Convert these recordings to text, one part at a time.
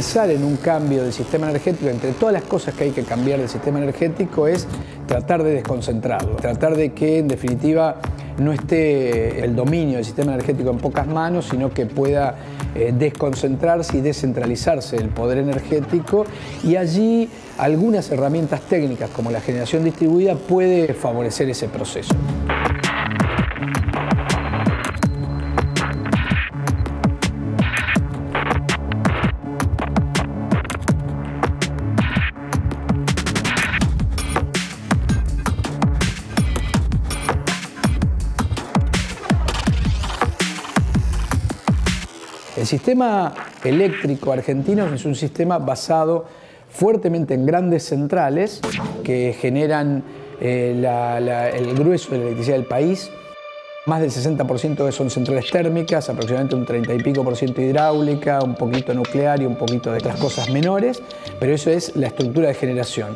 Pensar en un cambio del sistema energético, entre todas las cosas que hay que cambiar del sistema energético, es tratar de desconcentrarlo, tratar de que en definitiva no esté el dominio del sistema energético en pocas manos, sino que pueda eh, desconcentrarse y descentralizarse el poder energético y allí algunas herramientas técnicas como la generación distribuida puede favorecer ese proceso. Sistema eléctrico argentino es un sistema basado fuertemente en grandes centrales que generan eh, el grueso de la electricidad del país. Más del 60% son centrales térmicas, aproximadamente un 30 y pico por ciento hidráulica, un poquito nuclear y un poquito de otras cosas menores, pero eso es la estructura de generación.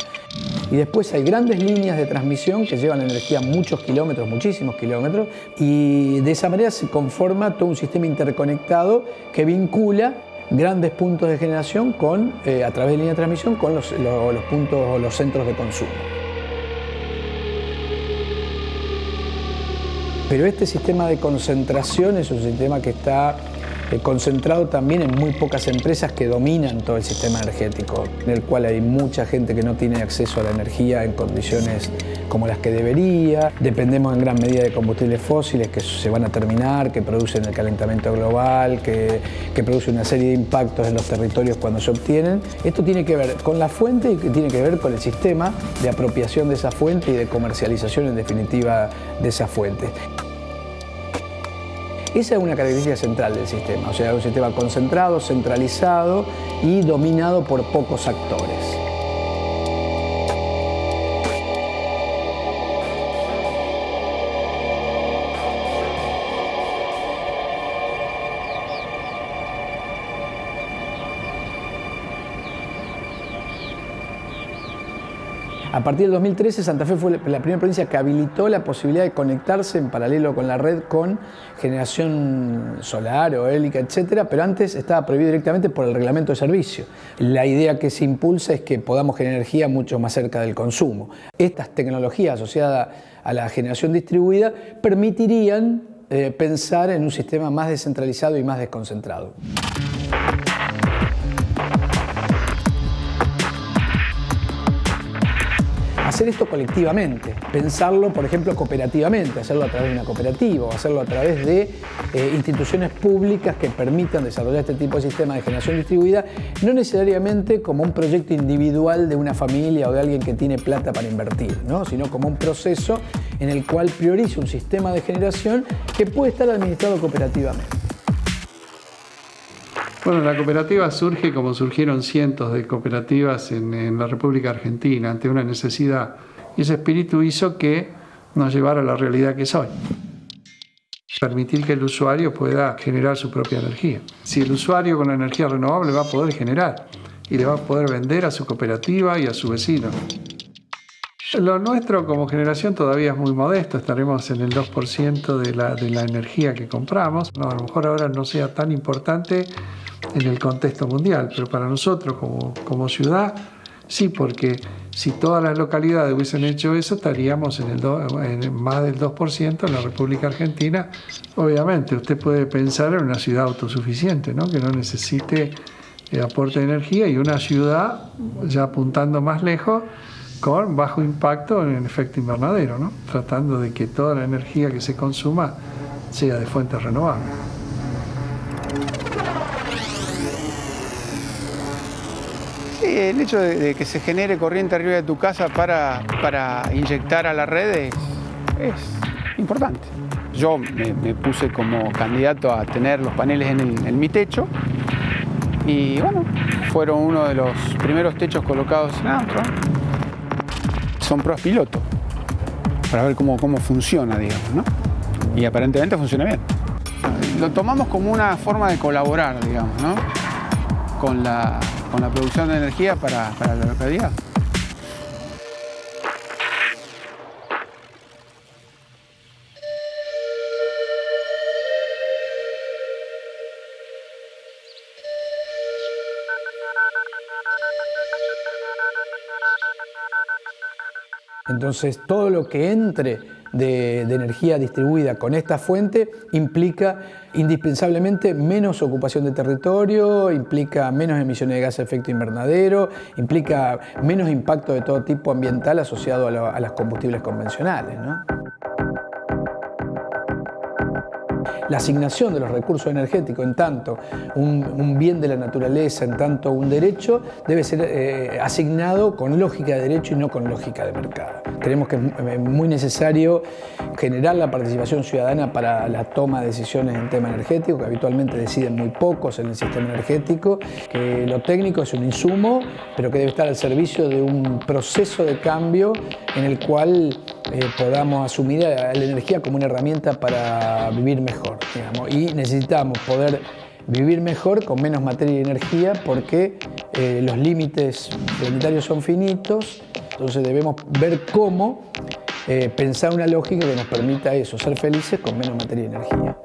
Y después hay grandes líneas de transmisión que llevan energía muchos kilómetros, muchísimos kilómetros, y de esa manera se conforma todo un sistema interconectado que vincula grandes puntos de generación con, eh, a través de línea de transmisión con los, los, los puntos, los centros de consumo. Pero este sistema de concentración es un sistema que está concentrado también en muy pocas empresas que dominan todo el sistema energético, en el cual hay mucha gente que no tiene acceso a la energía en condiciones como las que debería. Dependemos en gran medida de combustibles fósiles que se van a terminar, que producen el calentamiento global, que, que producen una serie de impactos en los territorios cuando se obtienen. Esto tiene que ver con la fuente y tiene que ver con el sistema de apropiación de esa fuente y de comercialización en definitiva de esa fuente. Esa es una característica central del sistema, o sea, un sistema concentrado, centralizado y dominado por pocos actores. A partir del 2013, Santa Fe fue la primera provincia que habilitó la posibilidad de conectarse en paralelo con la red con generación solar o eólica, etcétera, pero antes estaba prohibido directamente por el reglamento de servicio. La idea que se impulsa es que podamos generar energía mucho más cerca del consumo. Estas tecnologías asociadas a la generación distribuida permitirían eh, pensar en un sistema más descentralizado y más desconcentrado. Hacer esto colectivamente, pensarlo, por ejemplo, cooperativamente, hacerlo a través de una cooperativa o hacerlo a través de eh, instituciones públicas que permitan desarrollar este tipo de sistema de generación distribuida, no necesariamente como un proyecto individual de una familia o de alguien que tiene plata para invertir, ¿no? sino como un proceso en el cual prioriza un sistema de generación que puede estar administrado cooperativamente. Bueno, la cooperativa surge como surgieron cientos de cooperativas en, la República Argentina ante una necesidad. Y ese espíritu hizo que nos llevara a la realidad que es hoy. Permitir que el usuario pueda generar su propia energía. Si el usuario con la energía renovable va a poder generar y le va a poder vender a su cooperativa y a su vecino. Lo nuestro como generación todavía es muy modesto, estaremos en el 2% de la, de la energía que compramos. No, a lo mejor ahora no sea tan importante en el contexto mundial, pero para nosotros como, ciudad, sí, porque si todas las localidades hubiesen hecho eso, estaríamos en, el más del 2% en la República Argentina. Obviamente, usted puede pensar en una ciudad autosuficiente, ¿no? que no necesite eh, aporte de energía, y una ciudad, ya apuntando más lejos, con bajo impacto en el efecto invernadero, ¿no? tratando de que toda la energía que se consuma sea de fuentes renovables. Sí, el hecho de, que se genere corriente arriba de tu casa para, para inyectar a la red es, importante. Yo me, puse como candidato a tener los paneles en, mi techo y bueno, fueron uno de los primeros techos colocados en Antro. Son pruebas piloto para ver cómo, cómo funciona, digamos, ¿no? Y aparentemente funciona bien. Lo tomamos como una forma de colaborar, digamos, ¿no? Con la, con la producción de energía para, para la localidad. Entonces, todo lo que entre de, energía distribuida con esta fuente implica indispensablemente menos ocupación de territorio, implica menos emisiones de gas de efecto invernadero, implica menos impacto de todo tipo ambiental asociado a, a los combustibles convencionales. La asignación de los recursos energéticos en tanto un, bien de la naturaleza, en tanto un derecho, debe ser eh, asignado con lógica de derecho y no con lógica de mercado. Creemos que es muy necesario generar la participación ciudadana para la toma de decisiones en tema energético, que habitualmente deciden muy pocos en el sistema energético, que lo técnico es un insumo, pero que debe estar al servicio de un proceso de cambio en el cual eh, podamos asumir la energía como una herramienta para vivir mejor. Y necesitamos poder vivir mejor con menos materia y energía porque eh, los límites planetarios son finitos, entonces debemos ver cómo eh, pensar una lógica que nos permita eso, ser felices con menos materia y energía.